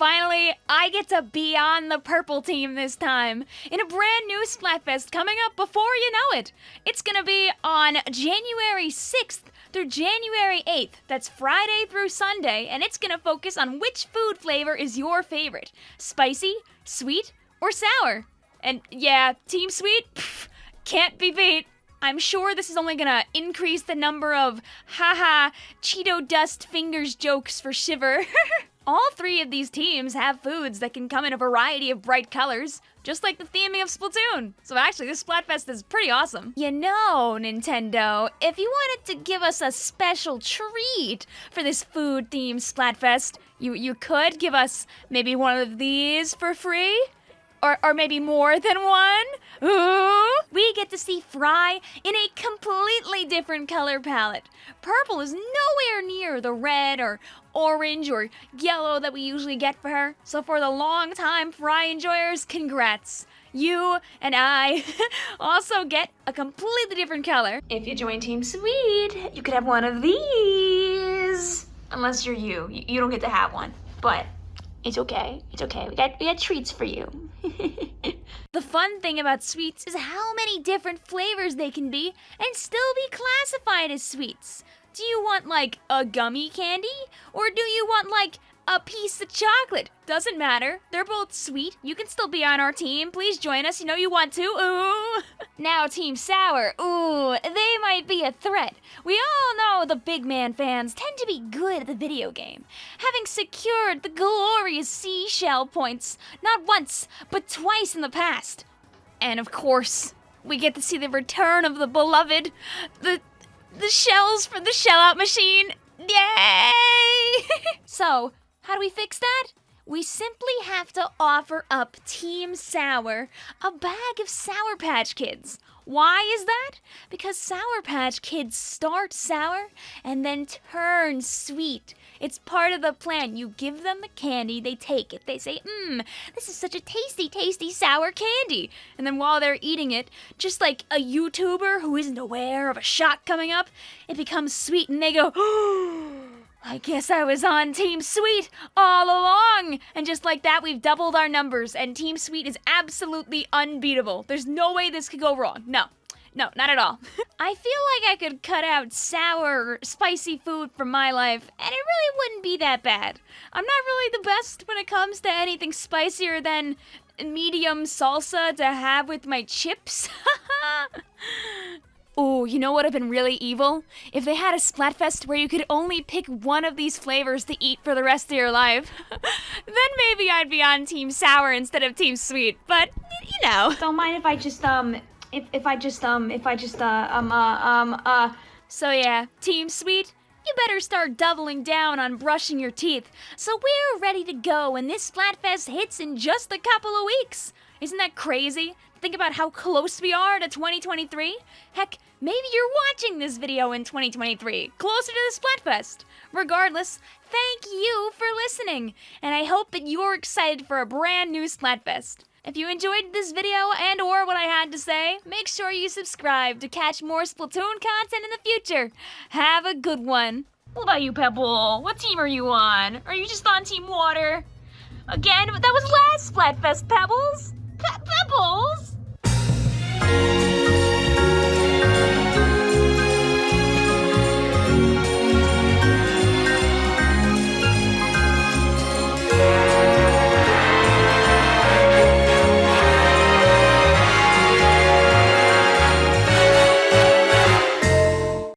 Finally, I get to be on the purple team this time in a brand new Splatfest coming up before you know it. It's gonna be on January 6th through January 8th. That's Friday through Sunday, and it's gonna focus on which food flavor is your favorite spicy, sweet, or sour. And yeah, Team Sweet, pff, can't be beat. I'm sure this is only gonna increase the number of haha Cheeto dust fingers jokes for Shiver. All three of these teams have foods that can come in a variety of bright colors, just like the theming of Splatoon. So actually, this Splatfest is pretty awesome. You know, Nintendo, if you wanted to give us a special treat for this food-themed Splatfest, you, you could give us maybe one of these for free? Or, or maybe more than one? Ooh! We get to see Frye in a completely different color palette. Purple is nowhere near the red or orange or yellow that we usually get for her. So for the long-time Frye enjoyers, congrats. You and I also get a completely different color. If you join Team Sweet, you could have one of these. Unless you're you, you don't get to have one. But it's okay. It's okay. We got we got treats for you. the fun thing about sweets is how many different flavors they can be and still be classified as sweets. Do you want like a gummy candy or do you want like a piece of chocolate. Doesn't matter. They're both sweet. You can still be on our team. Please join us. You know you want to. Ooh. now Team Sour. Ooh, they might be a threat. We all know the big man fans tend to be good at the video game, having secured the glorious seashell points not once, but twice in the past. And of course, we get to see the return of the beloved, the the shells for the shell out machine. Yay! so, how do we fix that? We simply have to offer up Team Sour a bag of Sour Patch Kids. Why is that? Because Sour Patch Kids start sour and then turn sweet. It's part of the plan. You give them the candy, they take it. They say, mmm, this is such a tasty, tasty sour candy. And then while they're eating it, just like a YouTuber who isn't aware of a shot coming up, it becomes sweet and they go, oh. I guess I was on Team Sweet all along! And just like that, we've doubled our numbers, and Team Sweet is absolutely unbeatable. There's no way this could go wrong. No. No, not at all. I feel like I could cut out sour, spicy food from my life, and it really wouldn't be that bad. I'm not really the best when it comes to anything spicier than medium salsa to have with my chips. Oh, you know what would have been really evil? If they had a Splatfest where you could only pick one of these flavors to eat for the rest of your life. then maybe I'd be on Team Sour instead of Team Sweet, but, you know. Don't mind if I just, um, if, if I just, um, if I just, uh, um, uh, um, uh... So yeah, Team Sweet, you better start doubling down on brushing your teeth. So we're ready to go when this Splatfest hits in just a couple of weeks. Isn't that crazy? Think about how close we are to 2023. Heck, maybe you're watching this video in 2023, closer to the Splatfest. Regardless, thank you for listening, and I hope that you're excited for a brand new Splatfest. If you enjoyed this video and or what I had to say, make sure you subscribe to catch more Splatoon content in the future. Have a good one. What about you, Pebble? What team are you on? Are you just on Team Water? Again, that was last Splatfest, Pebbles! Pe Pebbles!